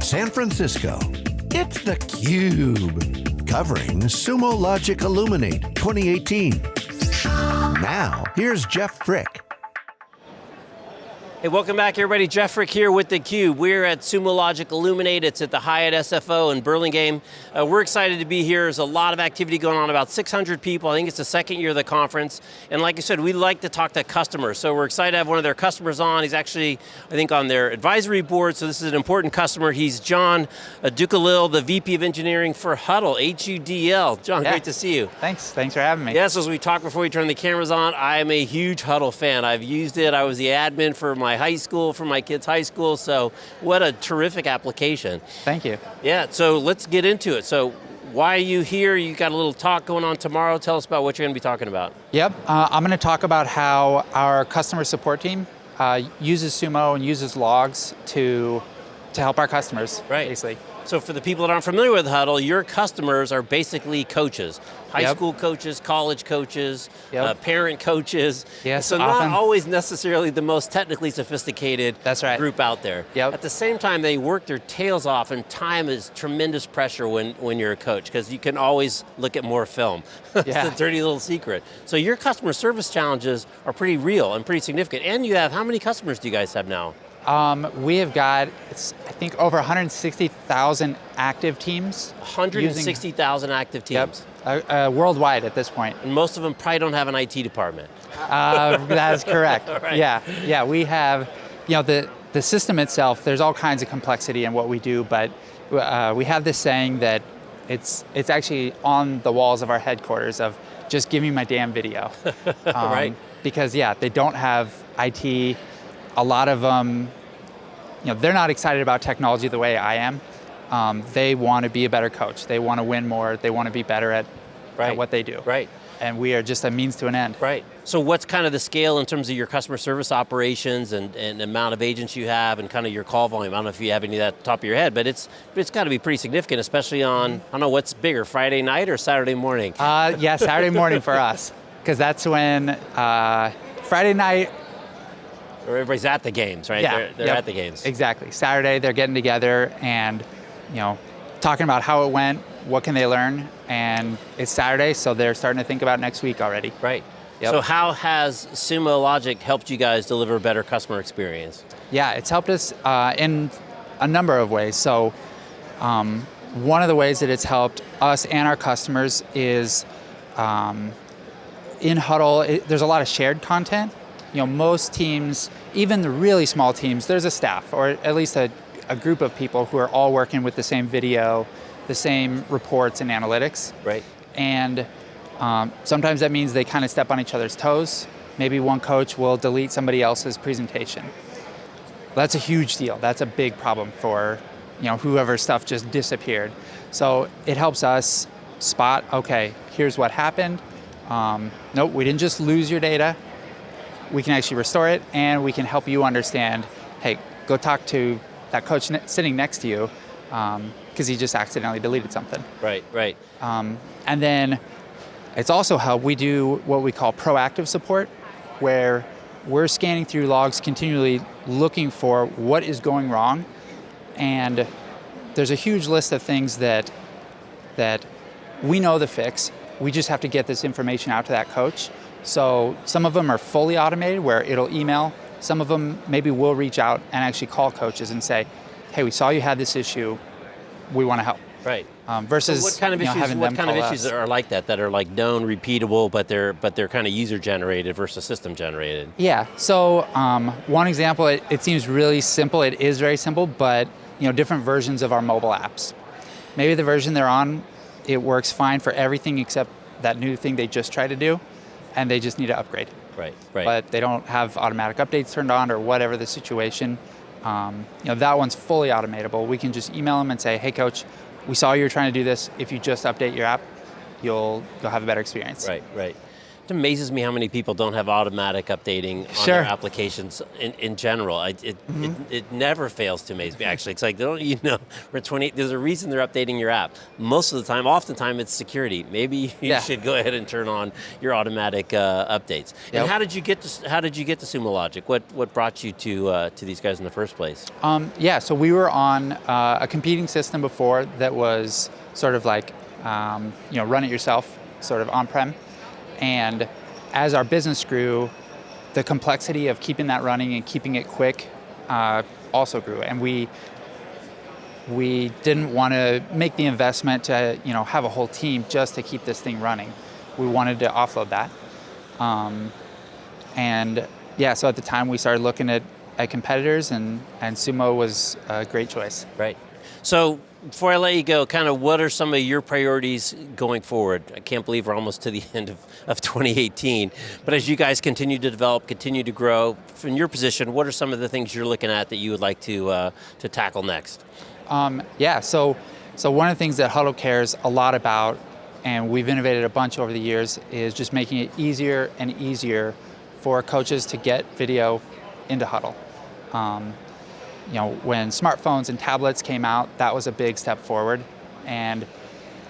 San Francisco. It's theCUBE, covering Sumo Logic Illuminate 2018. Now, here's Jeff Frick. Hey, welcome back everybody. Jeff Frick here with theCUBE. We're at Sumo Logic Illuminate. It's at the Hyatt SFO in Burlingame. Uh, we're excited to be here. There's a lot of activity going on, about 600 people. I think it's the second year of the conference. And like I said, we like to talk to customers. So we're excited to have one of their customers on. He's actually, I think, on their advisory board, so this is an important customer. He's John Dokulil, the VP of Engineering for Hudl, H-U-D-L. John, yeah. great to see you. Thanks, thanks for having me. Yes, as we talked before we turned the cameras on, I am a huge Hudl fan. I've used it, I was the admin for my high school, for my kids' high school, so what a terrific application. Thank you. Yeah, so let's get into it. So why are you here? You got a little talk going on tomorrow. Tell us about what you're going to be talking about. Yep, uh, I'm going to talk about how our customer support team uh, uses Sumo and uses logs to, to help our customers, right. basically. So for the people that aren't familiar with Hudl, your customers are basically coaches. High yep. school coaches, college coaches, yep. uh, parent coaches. Yes, so often. not always necessarily the most technically sophisticated That's right. group out there. Yep. At the same time, they work their tails off and time is tremendous pressure when, when you're a coach because you can always look at more film. Yeah. it's a dirty little secret. So your customer service challenges are pretty real and pretty significant. And you have, how many customers do you guys have now? Um, we have got, I think, over 160,000 active teams. 160,000 active teams. Yep, uh, uh, worldwide at this point. And most of them probably don't have an IT department. Uh, that is correct. right. Yeah, yeah, we have, you know, the, the system itself, there's all kinds of complexity in what we do, but uh, we have this saying that it's, it's actually on the walls of our headquarters of just give me my damn video. Um, right. Because yeah, they don't have IT, a lot of them, you know, they're not excited about technology the way I am. Um, they want to be a better coach. They want to win more. They want to be better at, right. at what they do. Right. And we are just a means to an end. Right. So what's kind of the scale in terms of your customer service operations and, and amount of agents you have and kind of your call volume? I don't know if you have any of that at the top of your head, but it's it's got to be pretty significant, especially on, I don't know, what's bigger, Friday night or Saturday morning? Uh, yeah, Saturday morning for us. Because that's when, uh, Friday night, everybody's at the games, right? Yeah, they're, they're yep, at the games. Exactly. Saturday, they're getting together and, you know, talking about how it went, what can they learn, and it's Saturday, so they're starting to think about next week already. Right. Yep. So how has Sumo Logic helped you guys deliver a better customer experience? Yeah, it's helped us uh, in a number of ways. So um, one of the ways that it's helped us and our customers is um, in Hudl, it, there's a lot of shared content. You know, most teams, even the really small teams, there's a staff, or at least a, a group of people who are all working with the same video, the same reports and analytics. Right. And um, sometimes that means they kind of step on each other's toes. Maybe one coach will delete somebody else's presentation. That's a huge deal. That's a big problem for you know, whoever stuff just disappeared. So it helps us spot, okay, here's what happened. Um, nope, we didn't just lose your data. We can actually restore it and we can help you understand, hey, go talk to that coach sitting next to you because um, he just accidentally deleted something. Right, right. Um, and then it's also how we do what we call proactive support, where we're scanning through logs continually looking for what is going wrong. And there's a huge list of things that, that we know the fix, we just have to get this information out to that coach. So some of them are fully automated where it'll email, some of them maybe will reach out and actually call coaches and say, hey, we saw you had this issue, we want to help. Right. Um, versus so what kind of know, issues? What kind of issues us. are like that? That are like known, repeatable, but they're but they're kind of user generated versus system generated. Yeah. So um, one example, it, it seems really simple. It is very simple, but you know, different versions of our mobile apps. Maybe the version they're on, it works fine for everything except that new thing they just tried to do, and they just need to upgrade. Right. Right. But they don't have automatic updates turned on or whatever the situation. Um, you know, that one's fully automatable. We can just email them and say, hey coach, we saw you were trying to do this. If you just update your app, you'll, you'll have a better experience. Right, right. It amazes me how many people don't have automatic updating on Sure. their applications in, in general. I, it, it, it never fails to amaze me, actually. It's like, don't you know, we're 20, there's a reason they're updating your app. Most of the time, oftentimes it's security. Maybe you Yeah. should go ahead and turn on your automatic uh, updates. Yep. And how did you get to, how did you get to Sumo Logic? What, what brought you to, uh, to these guys in the first place? Um, yeah, so we were on uh, a competing system before that was sort of like, um, you know, run it yourself, sort of on-prem. And as our business grew, the complexity of keeping that running and keeping it quick uh, also grew. And we we didn't want to make the investment to, you know, have a whole team just to keep this thing running. We wanted to offload that. Um, and yeah, so at the time we started looking at, at competitors and, and Sumo was a great choice. Right. So before I let you go, kind of what are some of your priorities going forward? I can't believe we're almost to the end of, of 2018. But as you guys continue to develop, continue to grow, from your position, what are some of the things you're looking at that you would like to, uh, to tackle next? Um, yeah, so, so one of the things that Hudl cares a lot about, and we've innovated a bunch over the years, is just making it easier and easier for coaches to get video into Hudl. Um, you know, when smartphones and tablets came out, that was a big step forward, and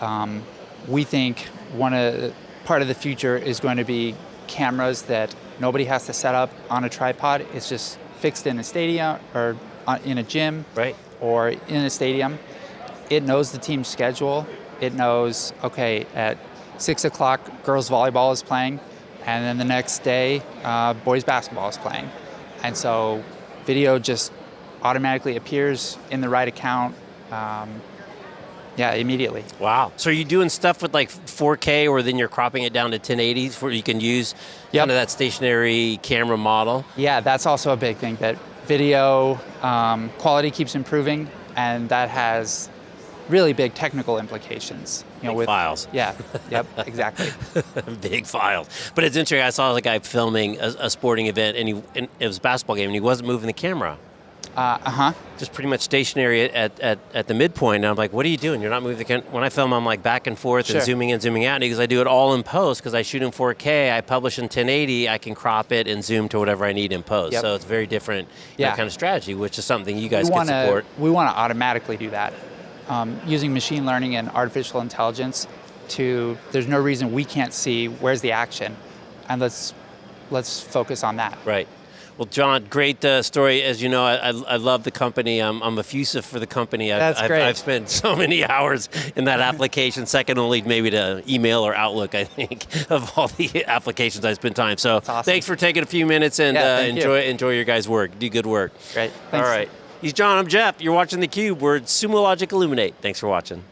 um, we think one of part of the future is going to be cameras that nobody has to set up on a tripod. It's just fixed in a stadium or uh, in a gym Right. or in a stadium. It knows the team's schedule. It knows, okay, at six o'clock, girls volleyball is playing, and then the next day, uh, boys basketball is playing. And so video just automatically appears in the right account, um, yeah, immediately. Wow. So are you doing stuff with like 4K or then you're cropping it down to 1080 where you can use Yep. kind of that stationary camera model? Yeah, that's also a big thing, that video um, quality keeps improving, and that has really big technical implications. You know, Big files. Yeah, yep, exactly. Big files. But it's interesting, I saw the guy filming a, a sporting event and, he, and it was a basketball game and he wasn't moving the camera. Uh huh. just pretty much stationary at, at, at the midpoint. And I'm like, what are you doing? You're not moving the camera. When I film, I'm like back and forth Sure. and zooming in, zooming out. Because I do it all in post, because I shoot in 4K, I publish in 1080, I can crop it and zoom to whatever I need in post. Yep. So it's very different Yeah. kind of strategy, which is something you guys we can want to support. we want to automatically do that um, using machine learning and artificial intelligence. To there's no reason we can't see where's the action, and let's let's focus on that. Right. Well, John, great uh, story. As you know, I, I, I love the company. I'm, I'm effusive for the company. I've, That's I've, great. I've spent so many hours in that application, second only maybe to email or Outlook, I think, of all the applications I spend time. So awesome. thanks for taking a few minutes and Yeah, uh, thank you. enjoy, enjoy your guys' work. Do good work. Great. All Thanks. right. He's John, I'm Jeff. You're watching theCUBE. We're at Sumo Logic Illuminate. Thanks for watching.